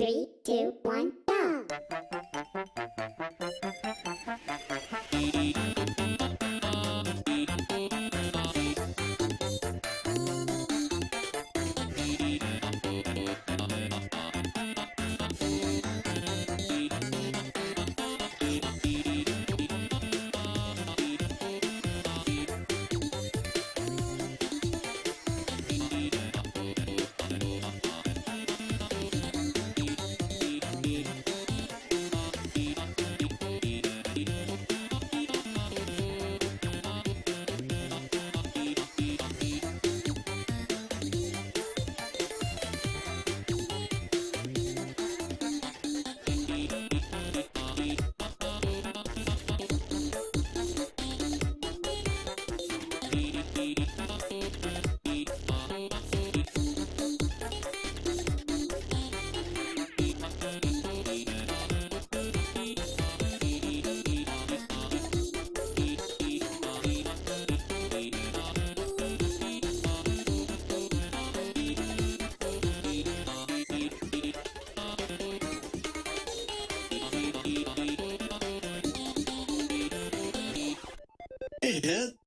Three, two, one, go! Dad?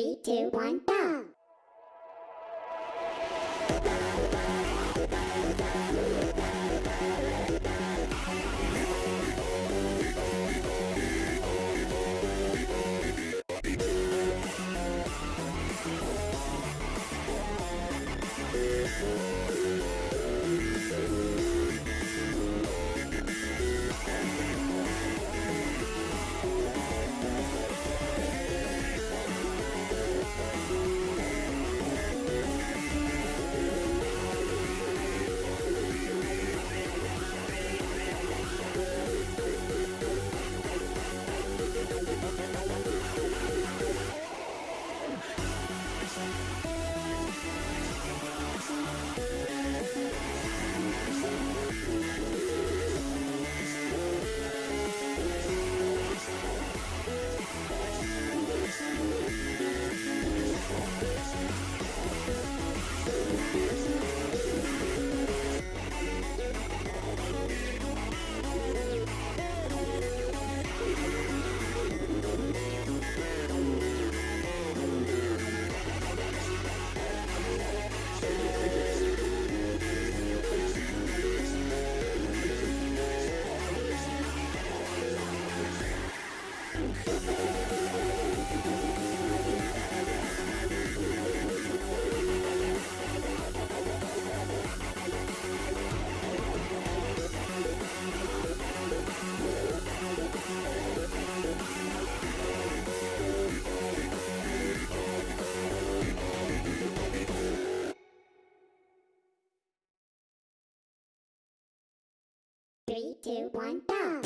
Three, two, one, go! Three, two, one, go!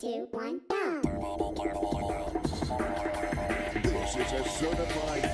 Two, one, go. This is a certified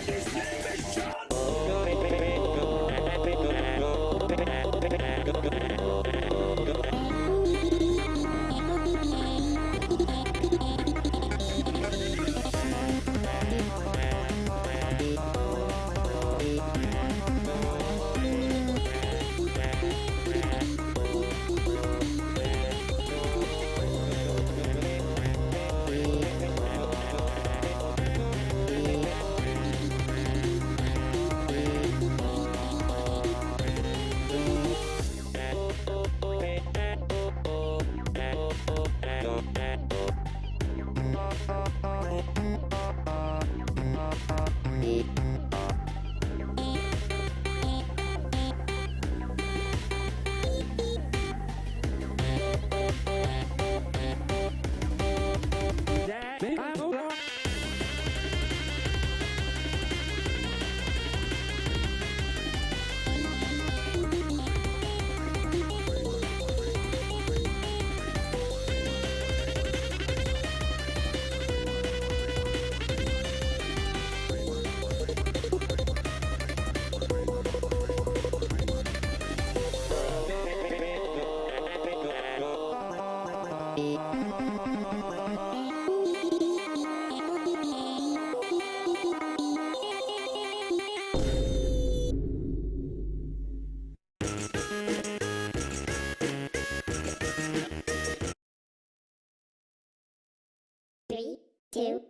two,